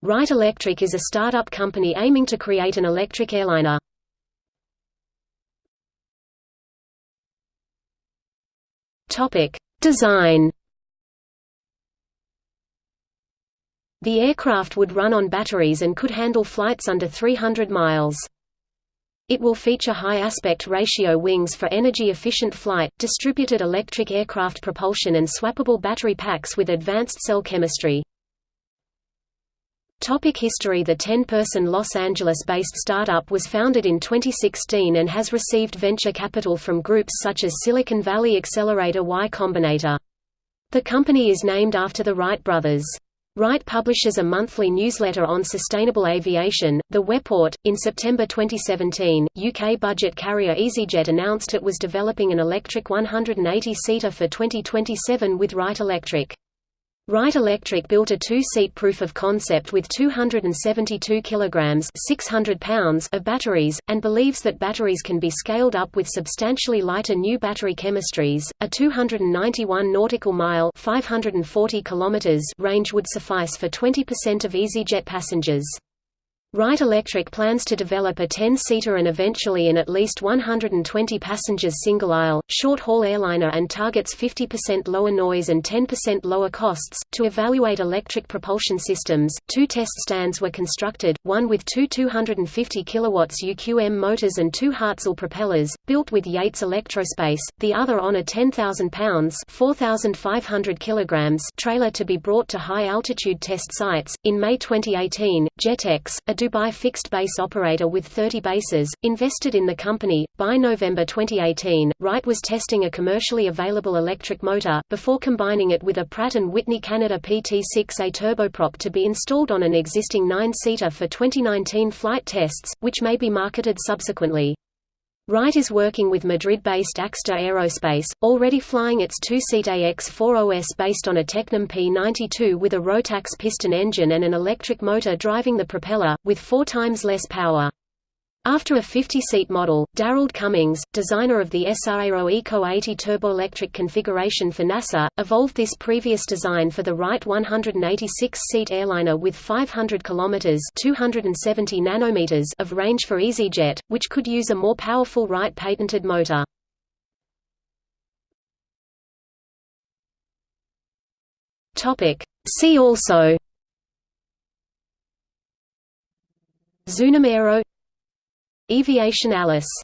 Wright Electric is a startup company aiming to create an electric airliner. Topic: Design. The aircraft would run on batteries and could handle flights under 300 miles. It will feature high aspect ratio wings for energy-efficient flight, distributed electric aircraft propulsion and swappable battery packs with advanced cell chemistry. Topic history The 10-person Los Angeles-based startup was founded in 2016 and has received venture capital from groups such as Silicon Valley Accelerator Y Combinator. The company is named after the Wright brothers. Wright publishes a monthly newsletter on sustainable aviation, The Weport. In September 2017, UK budget carrier EasyJet announced it was developing an electric 180-seater for 2027 with Wright Electric. Wright Electric built a two-seat proof of concept with 272 kilograms 600 pounds of batteries, and believes that batteries can be scaled up with substantially lighter new battery chemistries. A 291 nautical mile 540 kilometers range would suffice for 20% of EasyJet passengers. Wright Electric plans to develop a 10-seater and eventually an at least 120 passengers single-aisle, short-haul airliner and targets 50% lower noise and 10% lower costs. To evaluate electric propulsion systems, two test stands were constructed, one with two 250 kW UQM motors and two Hartzell propellers, built with Yates Electrospace, the other on a 10,000 pounds 4,500 kilograms trailer to be brought to high-altitude test sites. In May 2018, Jetex, a Dubai fixed-base operator with 30 bases, invested in the company. By November 2018, Wright was testing a commercially available electric motor, before combining it with a Pratt & Whitney Canada PT6A turboprop to be installed on an existing nine-seater for 2019 flight tests, which may be marketed subsequently. Wright is working with Madrid-based Axter Aerospace, already flying its two-seat AX-40S based on a Tecnam P-92 with a Rotax piston engine and an electric motor driving the propeller, with four times less power. After a 50-seat model, Darrell Cummings, designer of the ESAero Eco 80 turboelectric configuration for NASA, evolved this previous design for the Wright 186-seat airliner with 500 km 270 nanometers of range for EasyJet, which could use a more powerful Wright patented motor. See also Zunum Aero Eviation Alice